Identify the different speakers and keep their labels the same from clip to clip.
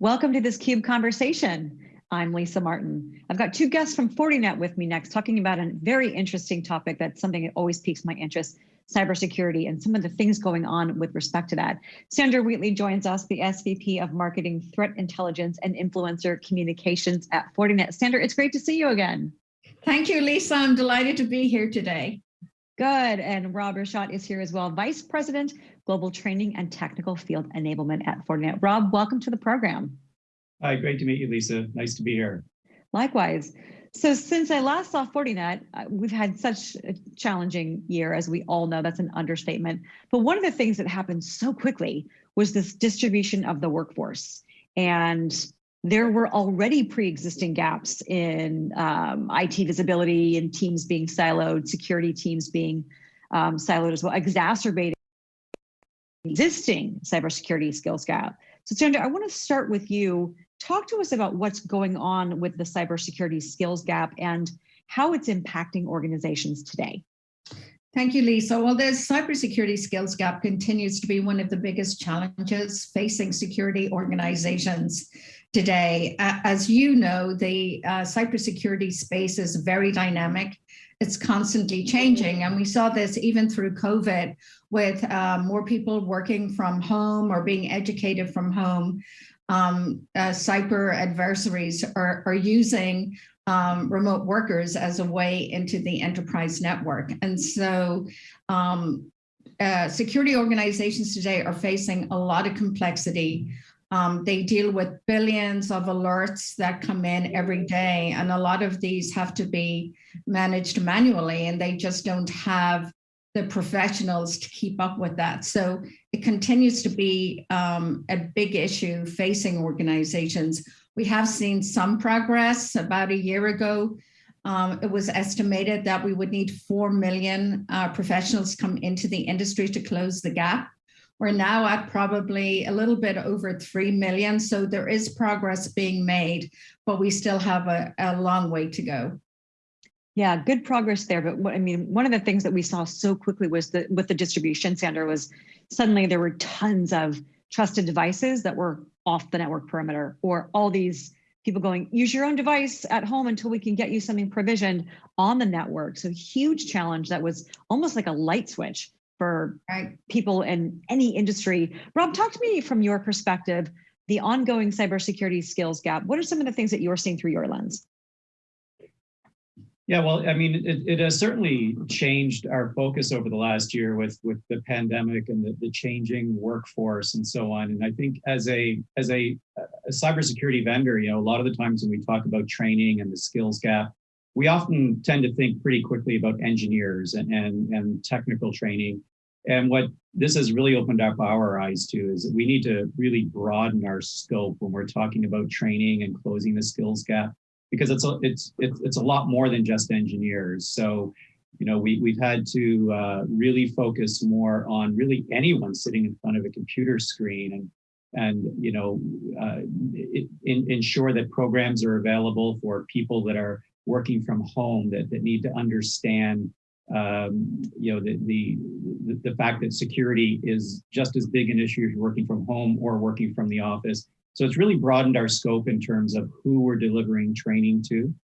Speaker 1: Welcome to this CUBE conversation. I'm Lisa Martin. I've got two guests from Fortinet with me next talking about a very interesting topic that's something that always piques my interest, cybersecurity and some of the things going on with respect to that. Sandra Wheatley joins us, the SVP of Marketing Threat Intelligence and Influencer Communications at Fortinet. Sandra, it's great to see you again.
Speaker 2: Thank you, Lisa. I'm delighted to be here today.
Speaker 1: Good, and Rob Rashotte is here as well, Vice President, Global Training and Technical Field Enablement at Fortinet. Rob, welcome to the program.
Speaker 3: Hi, great to meet you, Lisa. Nice to be here.
Speaker 1: Likewise. So since I last saw Fortinet, uh, we've had such a challenging year, as we all know, that's an understatement. But one of the things that happened so quickly was this distribution of the workforce. And there were already pre-existing gaps in um, IT visibility and teams being siloed, security teams being um, siloed as well, exacerbating existing cybersecurity skills gap. So Sandra, I want to start with you. Talk to us about what's going on with the cybersecurity skills gap and how it's impacting organizations today.
Speaker 2: Thank you, Lisa. Well, the cybersecurity skills gap continues to be one of the biggest challenges facing security organizations today. As you know, the uh, cybersecurity space is very dynamic. It's constantly changing. And we saw this even through COVID with uh, more people working from home or being educated from home. Um, uh, cyber adversaries are, are using um, remote workers as a way into the enterprise network. And so um, uh, security organizations today are facing a lot of complexity um, they deal with billions of alerts that come in every day, and a lot of these have to be managed manually, and they just don't have the professionals to keep up with that. So it continues to be um, a big issue facing organizations. We have seen some progress about a year ago. Um, it was estimated that we would need 4 million uh, professionals come into the industry to close the gap. We're now at probably a little bit over 3 million. So there is progress being made, but we still have a, a long way to go.
Speaker 1: Yeah, good progress there. But what, I mean, one of the things that we saw so quickly was that with the distribution, Sandra, was suddenly there were tons of trusted devices that were off the network perimeter or all these people going, use your own device at home until we can get you something provisioned on the network. So huge challenge that was almost like a light switch for right. people in any industry. Rob, talk to me from your perspective, the ongoing cybersecurity skills gap. What are some of the things that you're seeing through your lens?
Speaker 3: Yeah, well, I mean, it, it has certainly changed our focus over the last year with with the pandemic and the, the changing workforce and so on. And I think as a as a, a cybersecurity vendor, you know, a lot of the times when we talk about training and the skills gap, we often tend to think pretty quickly about engineers and, and, and technical training. And what this has really opened up our eyes to is that we need to really broaden our scope when we're talking about training and closing the skills gap, because it's a, it's, it's, it's a lot more than just engineers. So, you know, we, we've had to uh, really focus more on really anyone sitting in front of a computer screen and and you know uh, in, ensure that programs are available for people that are working from home that, that need to understand um, you know, the, the, the fact that security is just as big an issue if you're working from home or working from the office. So it's really broadened our scope in terms of who we're delivering training to.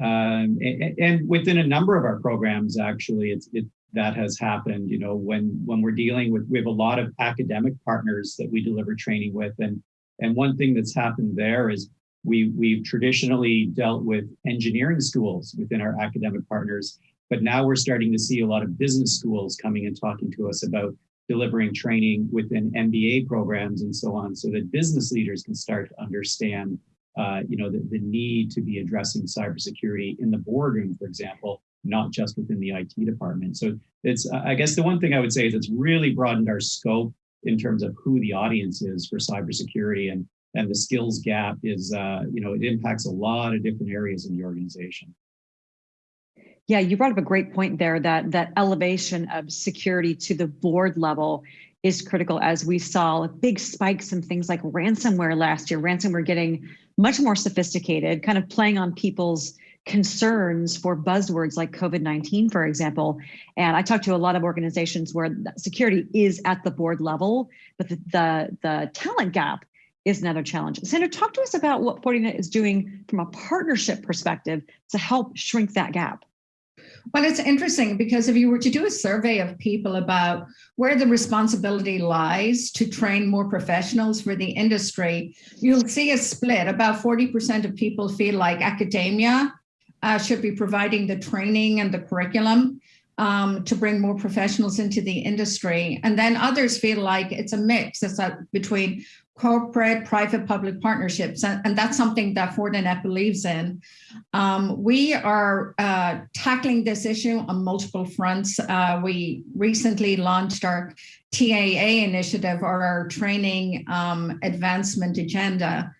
Speaker 3: Um, and, and, within a number of our programs, actually, it's, it, that has happened, you know, when, when we're dealing with, we have a lot of academic partners that we deliver training with. And, and one thing that's happened there is we, we've traditionally dealt with engineering schools within our academic partners, but now we're starting to see a lot of business schools coming and talking to us about delivering training within MBA programs and so on, so that business leaders can start to understand, uh, you know, the, the need to be addressing cybersecurity in the boardroom, for example, not just within the IT department. So it's, I guess the one thing I would say is it's really broadened our scope in terms of who the audience is for cybersecurity. And and the skills gap is, uh, you know, it impacts a lot of different areas in the organization.
Speaker 1: Yeah, you brought up a great point there that that elevation of security to the board level is critical as we saw big spikes in things like ransomware last year, ransomware getting much more sophisticated, kind of playing on people's concerns for buzzwords like COVID-19, for example. And I talked to a lot of organizations where security is at the board level, but the, the, the talent gap is another challenge. Sandra, talk to us about what Fortinet is doing from a partnership perspective to help shrink that gap.
Speaker 2: Well, it's interesting because if you were to do a survey of people about where the responsibility lies to train more professionals for the industry, you'll see a split. About 40% of people feel like academia uh, should be providing the training and the curriculum um, to bring more professionals into the industry. And then others feel like it's a mix. It's a, between corporate, private, public partnerships. And, and that's something that Fortinet believes in. Um, we are uh, tackling this issue on multiple fronts. Uh, we recently launched our TAA initiative or our training um, advancement agenda.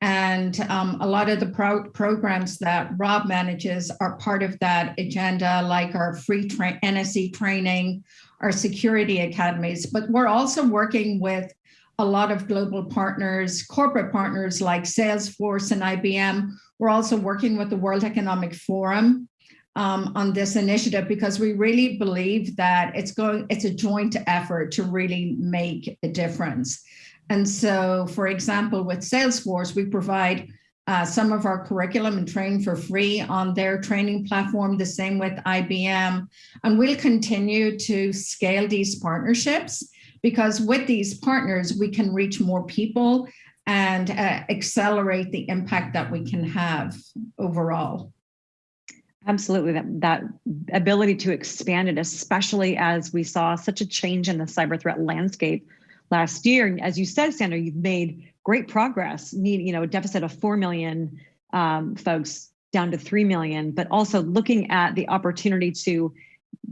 Speaker 2: And um, a lot of the pro programs that Rob manages are part of that agenda, like our free tra NSE training, our security academies, but we're also working with a lot of global partners, corporate partners like Salesforce and IBM. We're also working with the World Economic Forum um, on this initiative because we really believe that it's going, it's a joint effort to really make a difference. And so, for example, with Salesforce, we provide uh, some of our curriculum and training for free on their training platform, the same with IBM. And we'll continue to scale these partnerships because with these partners, we can reach more people and uh, accelerate the impact that we can have overall.
Speaker 1: Absolutely, that, that ability to expand it, especially as we saw such a change in the cyber threat landscape last year. And as you said, Sandra, you've made great progress, need, you know, a deficit of 4 million um, folks down to 3 million, but also looking at the opportunity to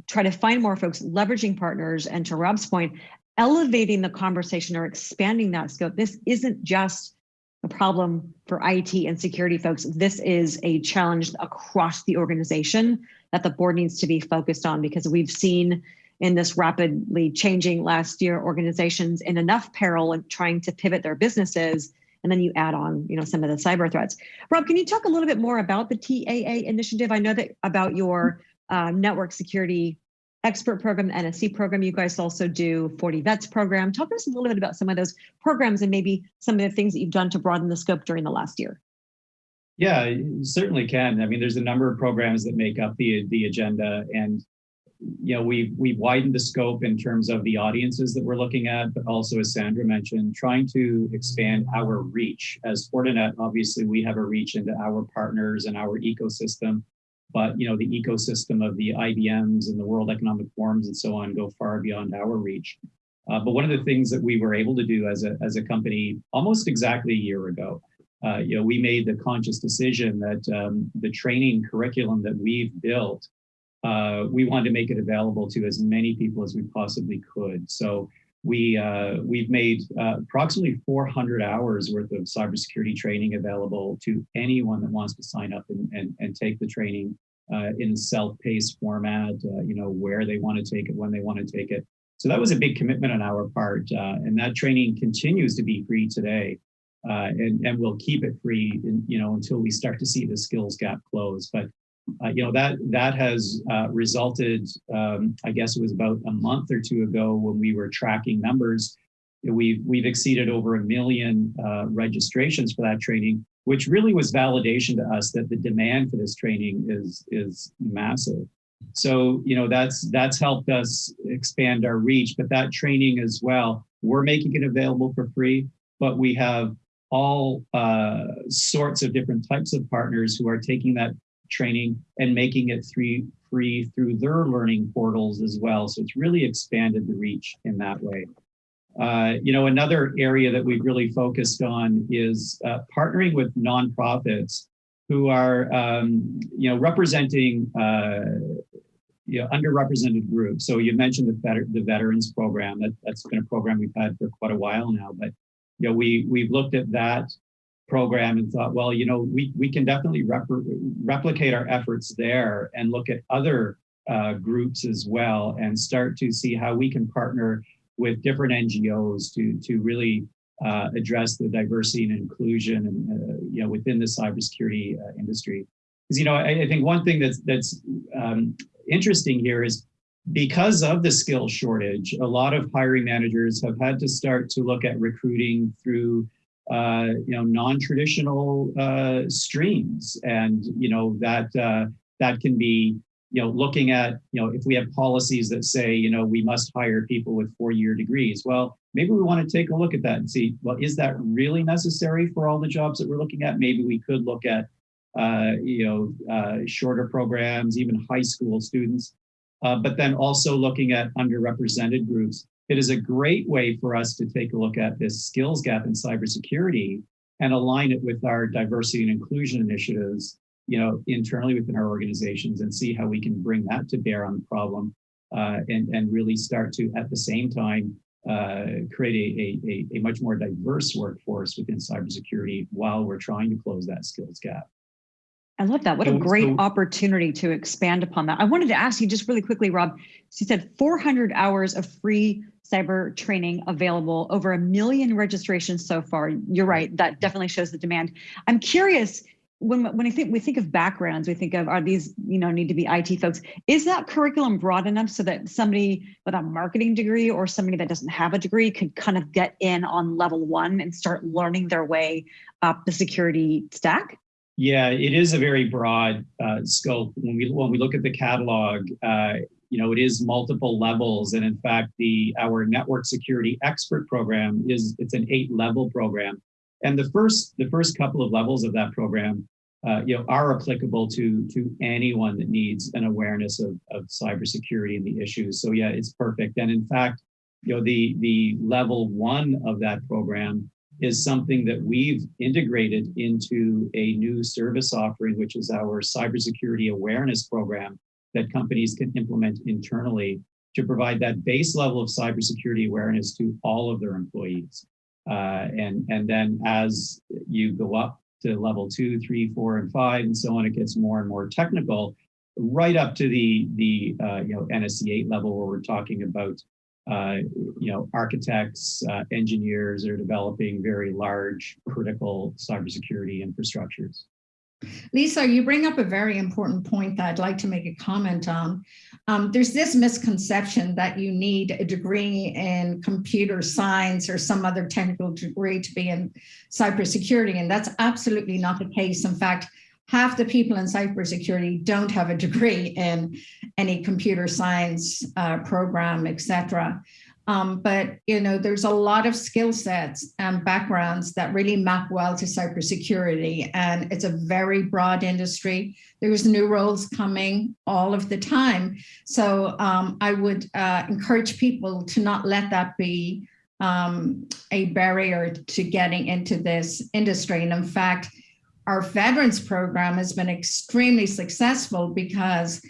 Speaker 1: try to find more folks, leveraging partners, and to Rob's point, elevating the conversation or expanding that scope. This isn't just a problem for IT and security folks. This is a challenge across the organization that the board needs to be focused on because we've seen in this rapidly changing last year organizations in enough peril and trying to pivot their businesses and then you add on you know some of the cyber threats rob can you talk a little bit more about the taa initiative i know that about your uh, network security expert program, NSE program. You guys also do FortiVets program. Talk to us a little bit about some of those programs and maybe some of the things that you've done to broaden the scope during the last year.
Speaker 3: Yeah, certainly can. I mean, there's a number of programs that make up the the agenda, and you know, we've we've widened the scope in terms of the audiences that we're looking at, but also, as Sandra mentioned, trying to expand our reach. As Fortinet, obviously, we have a reach into our partners and our ecosystem but you know the ecosystem of the IBMs and the World Economic Forums and so on go far beyond our reach. Uh, but one of the things that we were able to do as a, as a company almost exactly a year ago, uh, you know, we made the conscious decision that um, the training curriculum that we've built, uh, we wanted to make it available to as many people as we possibly could. So we, uh, we've made uh, approximately 400 hours worth of cybersecurity training available to anyone that wants to sign up and, and, and take the training uh, in self-paced format, uh, you know, where they want to take it, when they want to take it. So that was a big commitment on our part. Uh, and that training continues to be free today. And, and we'll keep it free, in, you know, until we start to see the skills gap close. But uh, you know that that has uh, resulted. Um, I guess it was about a month or two ago when we were tracking numbers. We've we've exceeded over a million uh, registrations for that training, which really was validation to us that the demand for this training is is massive. So you know that's that's helped us expand our reach. But that training as well, we're making it available for free. But we have all uh, sorts of different types of partners who are taking that training and making it free, free through their learning portals as well. So it's really expanded the reach in that way. Uh, you know, another area that we've really focused on is uh, partnering with nonprofits who are, um, you know, representing, uh, you know, underrepresented groups. So you mentioned the, the veterans program. That, that's been a program we've had for quite a while now. But you know, we we've looked at that program and thought, well, you know, we, we can definitely replicate our efforts there and look at other uh, groups as well and start to see how we can partner with different NGOs to, to really uh, address the diversity and inclusion and, uh, you know, within the cybersecurity uh, industry. Because, you know, I, I, think one thing that's, that's um, interesting here is because of the skill shortage, a lot of hiring managers have had to start to look at recruiting through uh, you know, non-traditional uh, streams. And, you know, that, uh, that can be, you know, looking at, you know, if we have policies that say, you know, we must hire people with four-year degrees. Well, maybe we want to take a look at that and see, well, is that really necessary for all the jobs that we're looking at? Maybe we could look at, uh, you know, uh, shorter programs, even high school students, uh, but then also looking at underrepresented groups it is a great way for us to take a look at this skills gap in cybersecurity and align it with our diversity and inclusion initiatives, you know, internally within our organizations and see how we can bring that to bear on the problem uh, and, and really start to, at the same time, uh, create a, a, a much more diverse workforce within cybersecurity while we're trying to close that skills gap.
Speaker 1: I love that. What a great opportunity to expand upon that. I wanted to ask you just really quickly, Rob. So you said 400 hours of free cyber training available, over a million registrations so far. You're right, that definitely shows the demand. I'm curious, when, when I think we think of backgrounds, we think of are these, you know, need to be IT folks. Is that curriculum broad enough so that somebody with a marketing degree or somebody that doesn't have a degree could kind of get in on level one and start learning their way up the security stack?
Speaker 3: Yeah, it is a very broad uh, scope. When we when we look at the catalog, uh, you know, it is multiple levels, and in fact, the our network security expert program is it's an eight level program, and the first the first couple of levels of that program, uh, you know, are applicable to to anyone that needs an awareness of of cybersecurity and the issues. So yeah, it's perfect. And in fact, you know, the the level one of that program is something that we've integrated into a new service offering, which is our cybersecurity awareness program that companies can implement internally to provide that base level of cybersecurity awareness to all of their employees. Uh, and, and then as you go up to level two, three, four, and five, and so on, it gets more and more technical, right up to the, the uh, you know, NSE 8 level where we're talking about uh, you know, architects, uh, engineers are developing very large critical cybersecurity infrastructures.
Speaker 2: Lisa, you bring up a very important point that I'd like to make a comment on. Um, there's this misconception that you need a degree in computer science or some other technical degree to be in cybersecurity, and that's absolutely not the case. In fact, half the people in cybersecurity don't have a degree in any computer science uh, program, etc. Um, but you know, there's a lot of skill sets and backgrounds that really map well to cybersecurity, and it's a very broad industry. There's new roles coming all of the time, so um, I would uh, encourage people to not let that be um, a barrier to getting into this industry. And in fact, our veterans program has been extremely successful because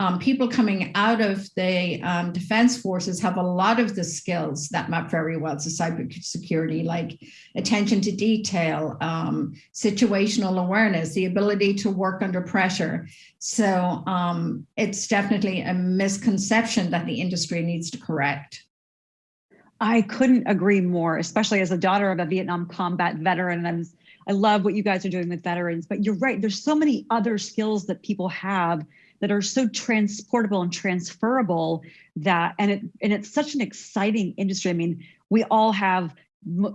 Speaker 2: um, people coming out of the um, defense forces have a lot of the skills that map very well to cybersecurity, like attention to detail, um, situational awareness, the ability to work under pressure. So um, it's definitely a misconception that the industry needs to correct.
Speaker 1: I couldn't agree more, especially as a daughter of a Vietnam combat veteran. I I love what you guys are doing with veterans, but you're right. There's so many other skills that people have that are so transportable and transferable that, and it, and it's such an exciting industry. I mean, we all have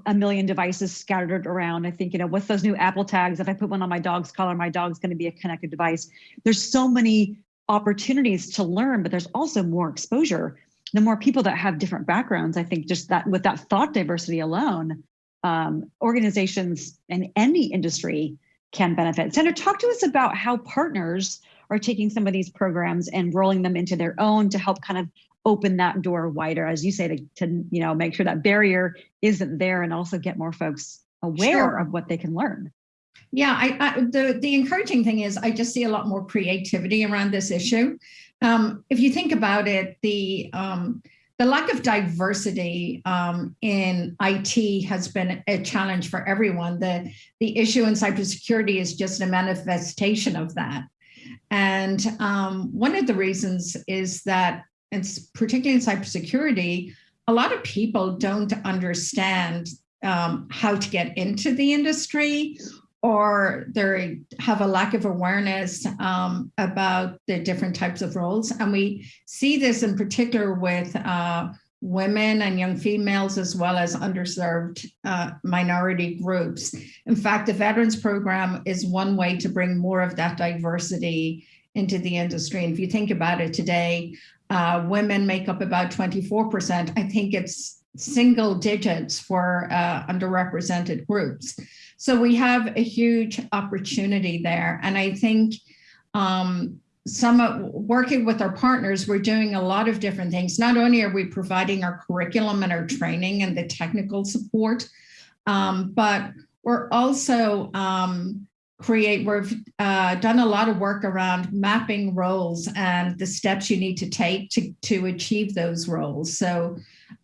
Speaker 1: a million devices scattered around. I think, you know, with those new Apple tags, if I put one on my dog's collar, my dog's going to be a connected device. There's so many opportunities to learn, but there's also more exposure. The more people that have different backgrounds, I think just that with that thought diversity alone, um, organizations in any industry can benefit. Sandra, talk to us about how partners are taking some of these programs and rolling them into their own to help kind of open that door wider, as you say, to, to you know make sure that barrier isn't there and also get more folks aware sure. of what they can learn.
Speaker 2: Yeah, I, I, the the encouraging thing is I just see a lot more creativity around this issue. Um, if you think about it, the um, the lack of diversity um, in IT has been a challenge for everyone. The, the issue in cybersecurity is just a manifestation of that. And um, one of the reasons is that, particularly in cybersecurity, a lot of people don't understand um, how to get into the industry or they have a lack of awareness um, about the different types of roles. And we see this in particular with uh, women and young females, as well as underserved uh, minority groups. In fact, the Veterans Program is one way to bring more of that diversity into the industry. And if you think about it today, uh, women make up about 24%. I think it's single digits for uh, underrepresented groups. So we have a huge opportunity there. And I think um, some of, working with our partners, we're doing a lot of different things. Not only are we providing our curriculum and our training and the technical support, um, but we're also um, create, we've uh, done a lot of work around mapping roles and the steps you need to take to, to achieve those roles. So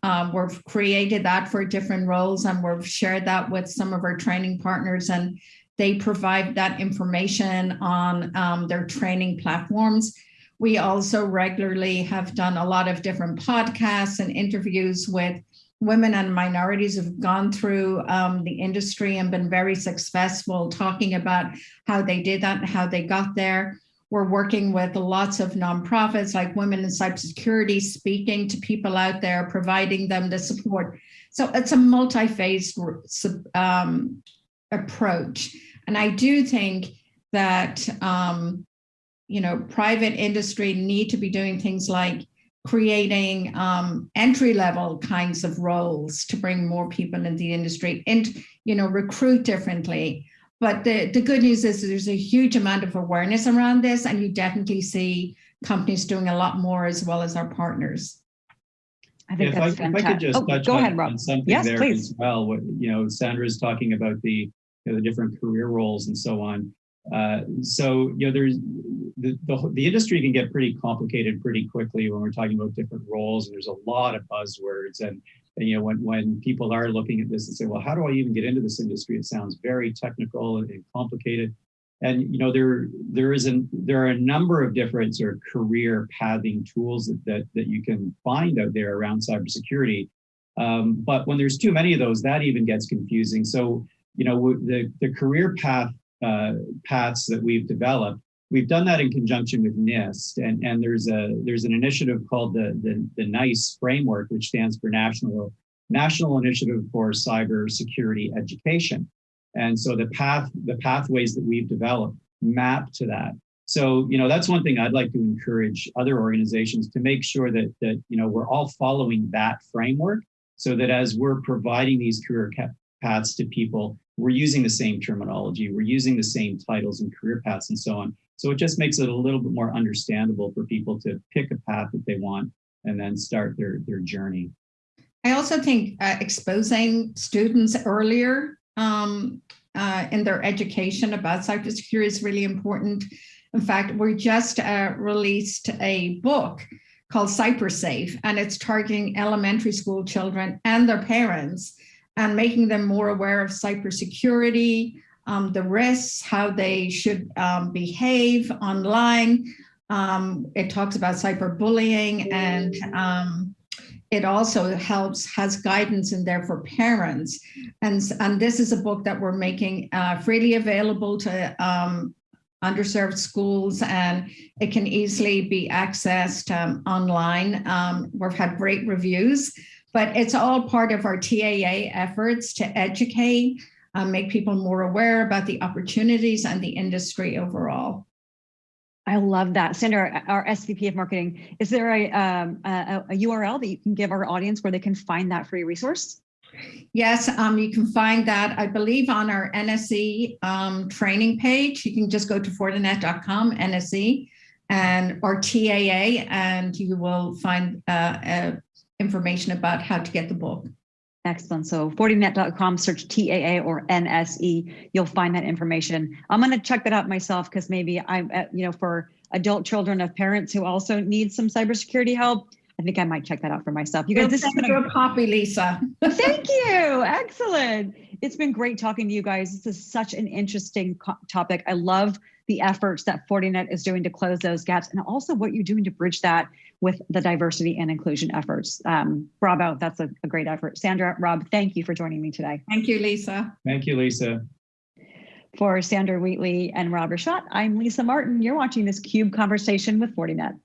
Speaker 2: um, we've created that for different roles and we've shared that with some of our training partners and they provide that information on um, their training platforms. We also regularly have done a lot of different podcasts and interviews with women and minorities have gone through um, the industry and been very successful talking about how they did that and how they got there. We're working with lots of nonprofits like Women in Cybersecurity, speaking to people out there, providing them the support. So it's a multi-phased um, approach. And I do think that, um, you know, private industry need to be doing things like creating um, entry level kinds of roles to bring more people into the industry and, you know, recruit differently. But the, the good news is there's a huge amount of awareness around this and you definitely see companies doing a lot more as well as our partners.
Speaker 1: I think
Speaker 3: if
Speaker 1: that's
Speaker 3: I, if I could just
Speaker 1: Oh,
Speaker 3: touch
Speaker 1: go
Speaker 3: on,
Speaker 1: ahead, Rob.
Speaker 3: on something
Speaker 1: Yes,
Speaker 3: there
Speaker 1: please.
Speaker 3: as well. What, you know, Sandra's talking about the, you know, the different career roles and so on. Uh, so, you know, there's the, the, the industry can get pretty complicated pretty quickly when we're talking about different roles and there's a lot of buzzwords and, and you know, when, when people are looking at this and say, well, how do I even get into this industry? It sounds very technical and complicated. And you know there there isn't there are a number of different sort of career pathing tools that that, that you can find out there around cybersecurity. Um, but when there's too many of those, that even gets confusing. So you know the the career path uh, paths that we've developed, we've done that in conjunction with NIST, and and there's a there's an initiative called the the, the NICE framework, which stands for National National Initiative for Cyber Security Education. And so the path, the pathways that we've developed map to that. So, you know, that's one thing I'd like to encourage other organizations to make sure that, that you know, we're all following that framework so that as we're providing these career paths to people, we're using the same terminology, we're using the same titles and career paths and so on. So it just makes it a little bit more understandable for people to pick a path that they want and then start their, their journey.
Speaker 2: I also think uh, exposing students earlier um, uh, in their education about cybersecurity is really important. In fact, we just uh, released a book called CyberSafe, and it's targeting elementary school children and their parents and making them more aware of cybersecurity, um, the risks, how they should um, behave online. Um, it talks about cyberbullying and um, it also helps, has guidance in there for parents. And, and this is a book that we're making uh, freely available to um, underserved schools and it can easily be accessed um, online. We've had great reviews, but it's all part of our TAA efforts to educate, uh, make people more aware about the opportunities and the industry overall.
Speaker 1: I love that. Sandra, our SVP of marketing, is there a, um, a, a, URL that you can give our audience where they can find that free resource?
Speaker 2: Yes, um, you can find that, I believe, on our NSE um, training page. You can just go to fortinet.com, NSE, and or TAA, and you will find uh, uh, information about how to get the book.
Speaker 1: Excellent. So Fortinet.com, search TAA or NSE, you'll find that information. I'm going to check that out myself because maybe I'm, uh, you know, for adult children of parents who also need some cybersecurity help, I think I might check that out for myself. You guys, this has been
Speaker 2: a copy, Lisa.
Speaker 1: Thank you. Excellent. It's been great talking to you guys. This is such an interesting topic. I love the efforts that Fortinet is doing to close those gaps and also what you're doing to bridge that with the diversity and inclusion efforts. Um, bravo, that's a, a great effort. Sandra, Rob, thank you for joining me today.
Speaker 2: Thank you, Lisa.
Speaker 3: Thank you, Lisa.
Speaker 1: For Sandra Wheatley and Rob Rashotte, I'm Lisa Martin. You're watching this CUBE conversation with Fortinet.